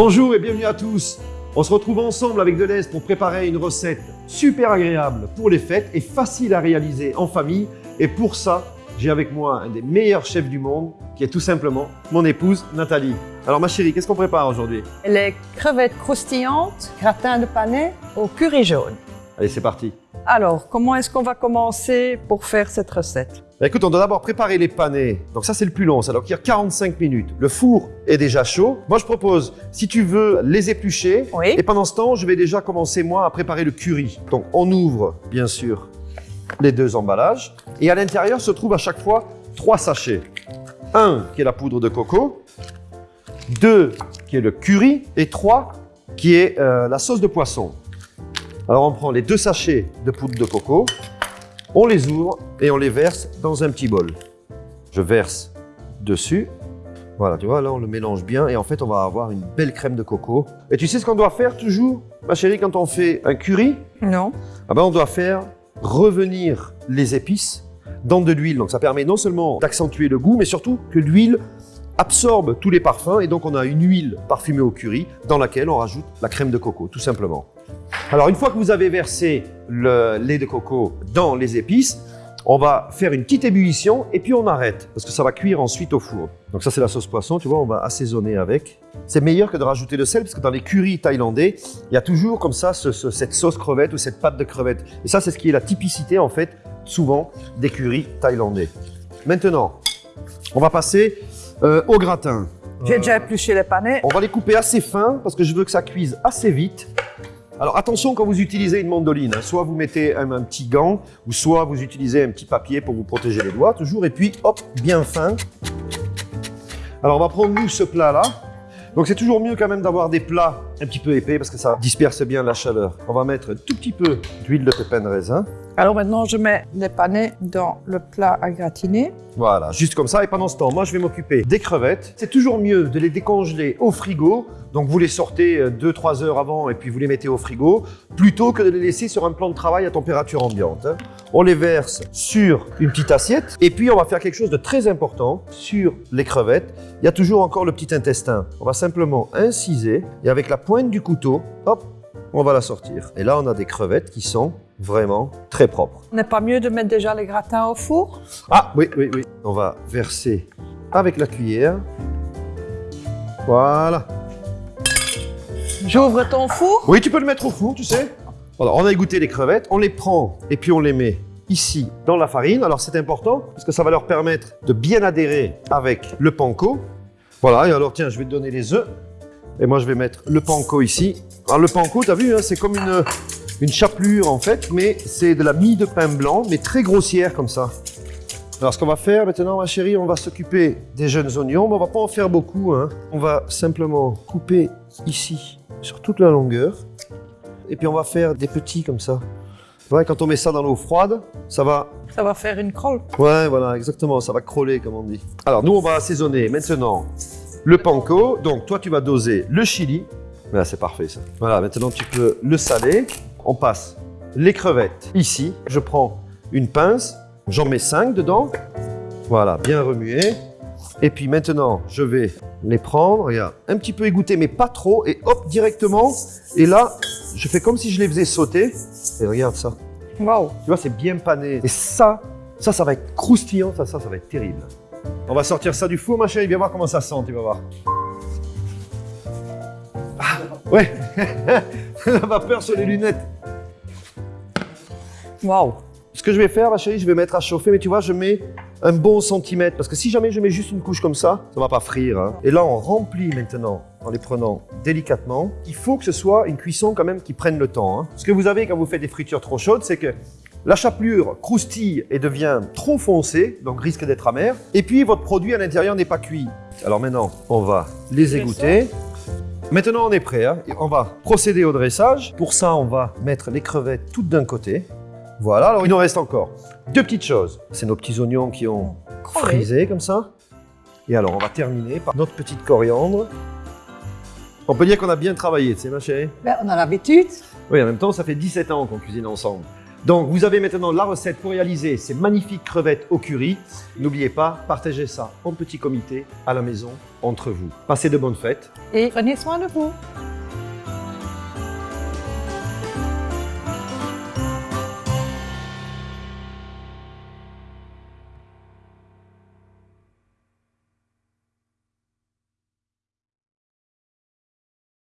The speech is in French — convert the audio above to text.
Bonjour et bienvenue à tous. On se retrouve ensemble avec Deleuze pour préparer une recette super agréable pour les fêtes et facile à réaliser en famille. Et pour ça, j'ai avec moi un des meilleurs chefs du monde, qui est tout simplement mon épouse Nathalie. Alors ma chérie, qu'est-ce qu'on prépare aujourd'hui? Les crevettes croustillantes, gratin de panais au curry jaune. Allez, c'est parti. Alors, comment est-ce qu'on va commencer pour faire cette recette? Écoute, on doit d'abord préparer les panais. Donc ça, c'est le plus long, ça doit cuire 45 minutes. Le four est déjà chaud. Moi, je propose, si tu veux, les éplucher. Oui. Et pendant ce temps, je vais déjà commencer, moi, à préparer le curry. Donc, on ouvre, bien sûr, les deux emballages. Et à l'intérieur se trouvent à chaque fois trois sachets. Un, qui est la poudre de coco. Deux, qui est le curry. Et trois, qui est euh, la sauce de poisson. Alors, on prend les deux sachets de poudre de coco. On les ouvre et on les verse dans un petit bol. Je verse dessus. Voilà, tu vois, là, on le mélange bien. Et en fait, on va avoir une belle crème de coco. Et tu sais ce qu'on doit faire toujours, ma chérie, quand on fait un curry? Non. ah ben, on doit faire revenir les épices dans de l'huile. Donc ça permet non seulement d'accentuer le goût, mais surtout que l'huile absorbe tous les parfums. Et donc on a une huile parfumée au curry dans laquelle on rajoute la crème de coco, tout simplement. Alors une fois que vous avez versé le lait de coco dans les épices, on va faire une petite ébullition et puis on arrête parce que ça va cuire ensuite au four. Donc ça c'est la sauce poisson, tu vois, on va assaisonner avec. C'est meilleur que de rajouter le sel parce que dans les currys thaïlandais, il y a toujours comme ça ce- ce- cette sauce crevette ou cette pâte de crevette. Et ça c'est ce qui est la typicité en fait souvent des currys thaïlandais. Maintenant, on va passer euh, au gratin. J'ai déjà épluché les panais. On va les couper assez fins parce que je veux que ça cuise assez vite. Alors attention quand vous utilisez une mandoline, hein. soit vous mettez un, un petit gant, ou soit vous utilisez un petit papier pour vous protéger les doigts, toujours, et puis hop, bien fin. Alors on va prendre nous ce plat là. Donc c'est toujours mieux quand même d'avoir des plats un petit peu épais parce que ça disperse bien la chaleur. On va mettre un tout petit peu d'huile de pépin de raisin. Alors maintenant, je mets les panais dans le plat à gratiner. Voilà, juste comme ça. Et pendant ce temps, moi, je vais m'occuper des crevettes. C'est toujours mieux de les décongeler au frigo. Donc, vous les sortez 2-3 heures avant et puis vous les mettez au frigo, plutôt que de les laisser sur un plan de travail à température ambiante. hein. On les verse sur une petite assiette. Et puis, on va faire quelque chose de très important sur les crevettes. Il y a toujours encore le petit intestin. On va simplement inciser et avec la pointe du couteau, hop, on va la sortir. Et là, on a des crevettes qui sont vraiment très propres. N'est pas mieux de mettre déjà les gratins au four? Ah oui, oui, oui. On va verser avec la cuillère. Voilà. J'ouvre ton four. Oui, tu peux le mettre au four, tu sais. Voilà, on a égoutté les crevettes, on les prend et puis on les met ici dans la farine. Alors c'est important parce que ça va leur permettre de bien adhérer avec le panko. Voilà, et alors tiens, je vais te donner les œufs. Et moi je vais mettre le panko ici. Alors le panko, tu as vu, hein, c'est comme une, une chapelure en fait, mais c'est de la mie de pain blanc, mais très grossière comme ça. Alors ce qu'on va faire maintenant, ma chérie, on va s'occuper des jeunes oignons, mais on va pas en faire beaucoup. hein. On va simplement couper ici, sur toute la longueur. Et puis on va faire des petits comme ça. Ouais, quand on met ça dans l'eau froide, ça va... Ça va faire une crolle. Ouais, voilà, exactement, ça va crawler comme on dit. Alors nous, on va assaisonner maintenant le panko. Donc toi, tu vas doser le chili. Là, c'est parfait ça. Voilà, maintenant tu peux le saler. On passe les crevettes ici. Je prends une pince, j'en mets 5 dedans. Voilà, bien remuer. Et puis maintenant, je vais les prendre, regarde, un petit peu égoutter, mais pas trop, et hop, directement. Et là, je fais comme si je les faisais sauter. Et regarde ça. Waouh. Tu vois, c'est bien pané. Et ça, ça, ça va être croustillant, ça, ça, ça va être terrible. On va sortir ça du four, ma chérie, viens voir comment ça sent, tu vas voir. Ah, ouais, la vapeur sur les lunettes. Waouh. Ce que je vais faire, ma chérie, je vais mettre à chauffer, mais tu vois, je mets un bon centimètre, parce que si jamais je mets juste une couche comme ça, ça va pas frire. hein. Et là, on remplit maintenant, en les prenant délicatement. Il faut que ce soit une cuisson quand même qui prenne le temps. hein. Ce que vous avez quand vous faites des fritures trop chaudes, c'est que la chapelure croustille et devient trop foncée, donc risque d'être amère. Et puis, votre produit à l'intérieur n'est pas cuit. Alors maintenant, on va les égoutter. Maintenant, on est prêt. hein. On va procéder au dressage. Pour ça, on va mettre les crevettes toutes d'un côté. Voilà, alors il nous reste encore deux petites choses. C'est nos petits oignons qui ont frisé comme ça. Et alors, on va terminer par notre petite coriandre. On peut dire qu'on a bien travaillé, tu sais, ma chérie? Ben, on a l'habitude. Oui, en même temps, ça fait 17 ans qu'on cuisine ensemble. Donc vous avez maintenant la recette pour réaliser ces magnifiques crevettes au curry. N'oubliez pas, partagez ça en petit comité à la maison entre vous. Passez de bonnes fêtes. Et prenez soin de vous.